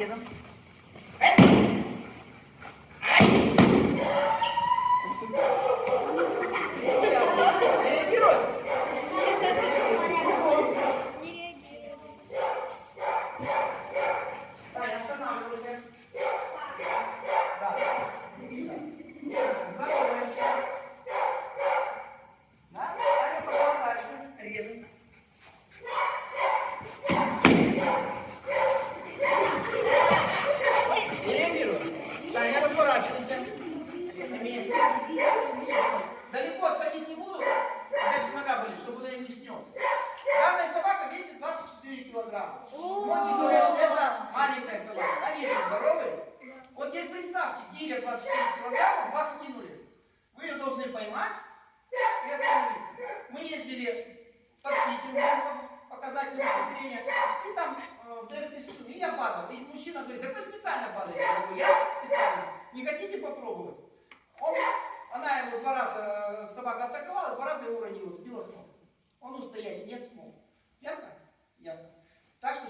Yarın 24 килограмма. Многие говорят, это маленькая собака. А весит здоровый. Вот теперь представьте, гиря 24 килограмма, вас скинули. Вы ее должны поймать и остановиться. Мы ездили в Топитель, показательное выступление, и там э, в Дресской сутуне, и я падал. И мужчина говорит, так вы специально падаете. Я говорю, я специально. Не хотите попробовать? Он, она его два раза, э, собака атаковала, два раза его уронила, сбила с ног. Он устоять не смог. Ясно? Ясно.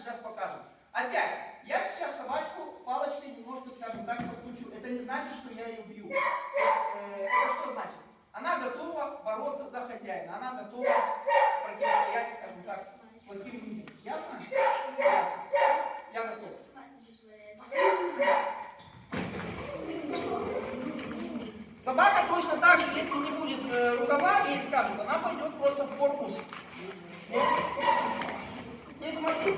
Сейчас покажем. Опять, я сейчас собачку палочкой немножко, скажем так, постучу. Это не значит, что я ее бью. Э, это что значит? Она готова бороться за хозяина. Она готова противостоять, скажем так, плохим людям. Ясно? Ясно. Я готов. Собака точно так же, если не будет э, рукава, ей скажут, она пойдет просто в корпус. Здесь смотри,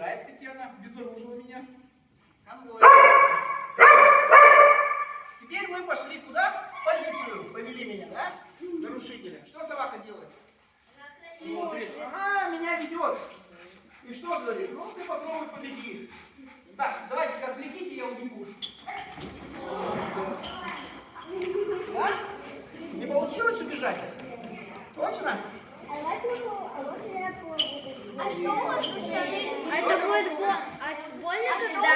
играет Татьяна, безоружила меня. Конвой. Теперь мы пошли куда? В полицию повели меня, да? Нарушителя. Что собака делает? Смотрит. Ага, меня ведет. И что говорит? Ну, ты попробуй побеги. Так, давайте-ка отвлеките, я убегу. Да? Не получилось убежать? Точно? А, а, а что у вас еще это будет бо больно, когда...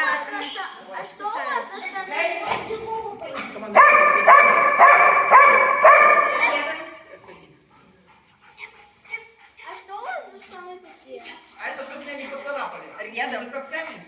А что у вас за штаны? А, а что у вас за штаны такие? А это чтобы меня не поцарапали. Рядом. Когтями.